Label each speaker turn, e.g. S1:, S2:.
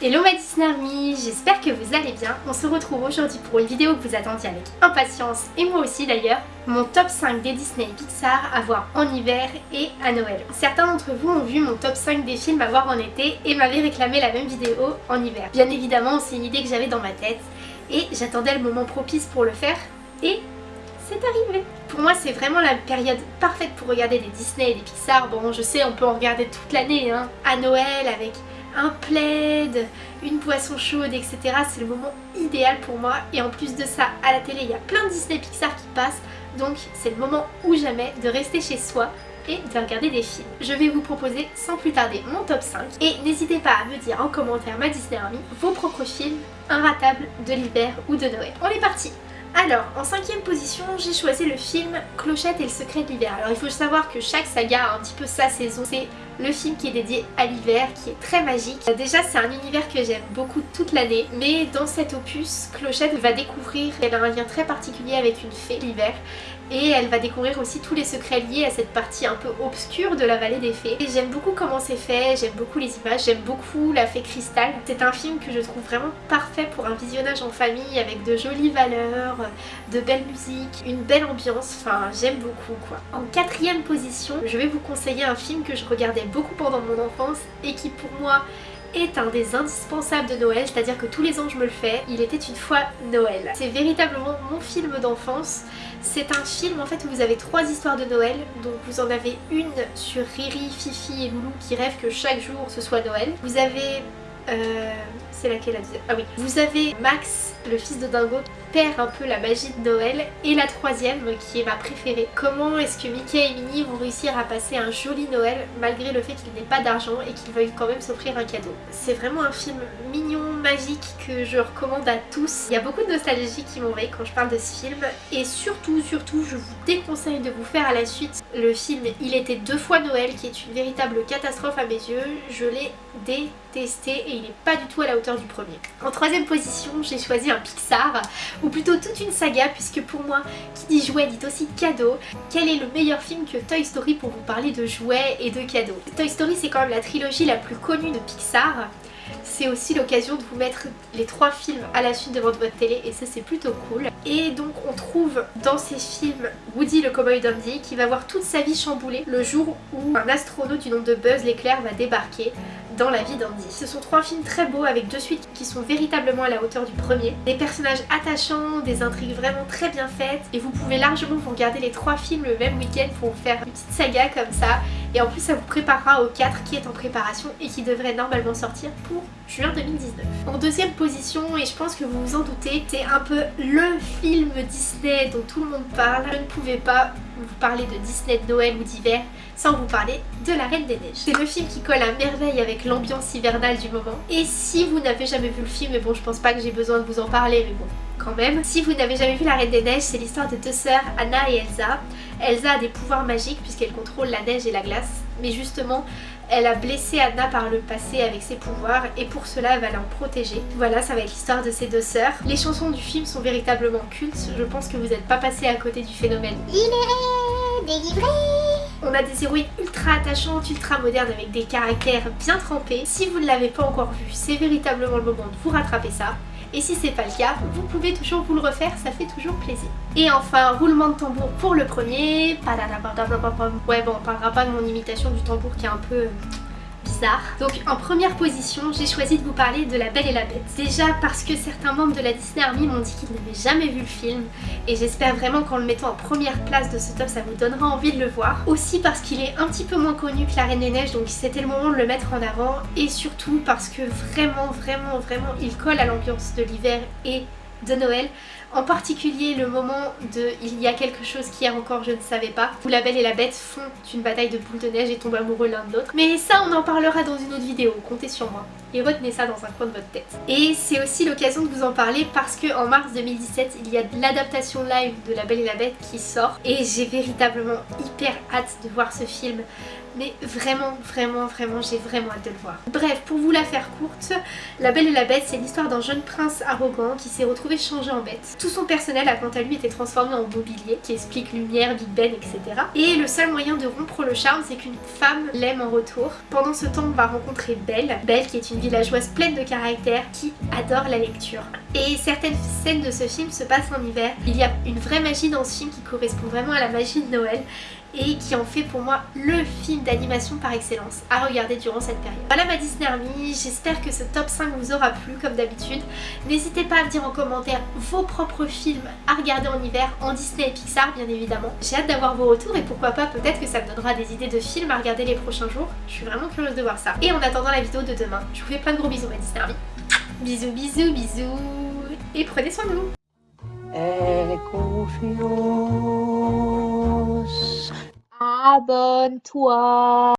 S1: Hello ma Disney Army, j'espère que vous allez bien. On se retrouve aujourd'hui pour une vidéo que vous attendiez avec impatience, et moi aussi d'ailleurs, mon top 5 des Disney et Pixar à voir en hiver et à Noël. Certains d'entre vous ont vu mon top 5 des films à voir en été et m'avaient réclamé la même vidéo en hiver. Bien évidemment, c'est une idée que j'avais dans ma tête et j'attendais le moment propice pour le faire et c'est arrivé Pour moi c'est vraiment la période parfaite pour regarder des Disney et des Pixar. Bon je sais on peut en regarder toute l'année hein. À Noël avec un plaid, une boisson chaude, etc. C'est le moment idéal pour moi. Et en plus de ça, à la télé, il y a plein de Disney Pixar qui passent. Donc c'est le moment ou jamais de rester chez soi et de regarder des films. Je vais vous proposer sans plus tarder mon top 5 et n'hésitez pas à me dire en commentaire ma Disney Army vos propres films inratables de l'hiver ou de Noël. On est parti alors, en cinquième position, j'ai choisi le film Clochette et le secret de l'hiver. Alors il faut savoir que chaque saga a un petit peu sa saison. Le film qui est dédié à l'hiver, qui est très magique. Déjà, c'est un univers que j'aime beaucoup toute l'année, mais dans cet opus, Clochette va découvrir, elle a un lien très particulier avec une fée l'hiver, et elle va découvrir aussi tous les secrets liés à cette partie un peu obscure de la vallée des fées. J'aime beaucoup comment c'est fait, j'aime beaucoup les images, j'aime beaucoup la fée cristal. C'est un film que je trouve vraiment parfait pour un visionnage en famille avec de jolies valeurs, de belles musiques, une belle ambiance, enfin j'aime beaucoup quoi. En quatrième position, je vais vous conseiller un film que je regardais beaucoup pendant mon enfance et qui pour moi est un des indispensables de Noël, c'est-à-dire que tous les ans je me le fais. Il était une fois Noël. C'est véritablement mon film d'enfance. C'est un film en fait où vous avez trois histoires de Noël. Donc vous en avez une sur Riri, Fifi et Loulou qui rêvent que chaque jour ce soit Noël. Vous avez... Euh, c'est laquelle la deuxième? Ah oui. Vous avez Max, le fils de Dingo, perd un peu la magie de Noël. Et la troisième, qui est ma préférée. Comment est-ce que Mickey et Minnie vont réussir à passer un joli Noël malgré le fait qu'ils n'aient pas d'argent et qu'ils veuillent quand même s'offrir un cadeau? C'est vraiment un film mignon, magique que je recommande à tous. Il y a beaucoup de nostalgie qui m'envahit quand je parle de ce film. Et surtout, surtout, je vous déconseille de vous faire à la suite le film Il était deux fois Noël qui est une véritable catastrophe à mes yeux. Je l'ai détesté et il n'est pas du tout à la hauteur du premier. En troisième position, j'ai choisi un Pixar ou plutôt toute une saga puisque pour moi, qui dit jouet dit aussi cadeau. Quel est le meilleur film que Toy Story pour vous parler de jouets et de cadeaux? Toy Story c'est quand même la trilogie la plus connue de Pixar c'est aussi l'occasion de vous mettre les trois films à la suite devant votre télé et ça c'est plutôt cool. Et donc on trouve dans ces films Woody le cowboy Dundee qui va voir toute sa vie chamboulée le jour où un astronaute du nom de Buzz l'éclair va débarquer dans la vie d'Andy. Ce sont trois films très beaux avec deux suites qui sont véritablement à la hauteur du premier. Des personnages attachants, des intrigues vraiment très bien faites et vous pouvez largement vous regarder les trois films le même week-end pour faire une petite saga comme ça et en plus ça vous préparera au 4 qui est en préparation et qui devrait normalement sortir pour juin 2019. En deuxième position, et je pense que vous vous en doutez, c'est un peu le film Disney dont tout le monde parle. Je ne pouvais pas vous parler de Disney de Noël ou d'hiver sans vous parler de La Reine des Neiges. C'est le film qui colle à merveille avec l'ambiance hivernale du moment. Et si vous n'avez jamais vu le film, mais bon je pense pas que j'ai besoin de vous en parler, mais bon quand même. Si vous n'avez jamais vu La Reine des Neiges, c'est l'histoire de deux sœurs, Anna et Elsa. Elsa a des pouvoirs magiques puisqu'elle contrôle la neige et la glace, mais justement elle a blessé Anna par le passé avec ses pouvoirs et pour cela elle va l'en protéger. Voilà, ça va être l'histoire de ces deux sœurs. Les chansons du film sont véritablement cultes, je pense que vous n'êtes pas passé à côté du phénomène.
S2: Libéré, délivré
S1: on a des héroïnes ultra attachantes, ultra modernes avec des caractères bien trempés. Si vous ne l'avez pas encore vu, c'est véritablement le moment de vous rattraper ça. Et si c'est pas le cas, vous pouvez toujours vous le refaire, ça fait toujours plaisir. Et enfin, roulement de tambour pour le premier. Ouais bon, on parlera pas de mon imitation du tambour qui est un peu donc en première position, j'ai choisi de vous parler de La Belle et la Bête. Déjà parce que certains membres de la Disney Army m'ont dit qu'ils n'avaient jamais vu le film et j'espère vraiment qu'en le mettant en première place de ce top, ça vous donnera envie de le voir. Aussi parce qu'il est un petit peu moins connu que La Reine des Neiges, donc c'était le moment de le mettre en avant et surtout parce que vraiment, vraiment, vraiment, il colle à l'ambiance de l'hiver et de Noël. En particulier le moment de Il y a quelque chose qui est encore je ne savais pas, où la belle et la bête font une bataille de boules de neige et tombent amoureux l'un de l'autre. Mais ça on en parlera dans une autre vidéo, comptez sur moi. Et retenez ça dans un coin de votre tête. Et c'est aussi l'occasion de vous en parler parce que en mars 2017 il y a l'adaptation live de La Belle et la Bête qui sort et j'ai véritablement hyper hâte de voir ce film mais vraiment, vraiment, vraiment, j'ai vraiment hâte de le voir. Bref, pour vous la faire courte, La Belle et la Bête, c'est l'histoire d'un jeune prince arrogant qui s'est retrouvé changé en bête. Tout son personnel a quant à lui été transformé en mobilier, qui explique lumière, Big Ben, etc. Et le seul moyen de rompre le charme, c'est qu'une femme l'aime en retour. Pendant ce temps, on va rencontrer Belle, Belle qui est une villageoise pleine de caractère, qui adore la lecture. Et certaines scènes de ce film se passent en hiver. Il y a une vraie magie dans ce film qui correspond vraiment à la magie de Noël et qui en fait pour moi le film d'animation par excellence à regarder durant cette période. Voilà ma Disney Army, j'espère que ce top 5 vous aura plu comme d'habitude. N'hésitez pas à me dire en commentaire vos propres films à regarder en hiver en Disney et Pixar bien évidemment. J'ai hâte d'avoir vos retours et pourquoi pas peut-être que ça me donnera des idées de films à regarder les prochains jours. Je suis vraiment curieuse de voir ça. Et en attendant la vidéo de demain, je vous fais plein de gros bisous ma Disney Army. Bisous bisous bisous et prenez soin de vous
S3: abenteuer.